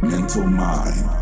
Mental Mind.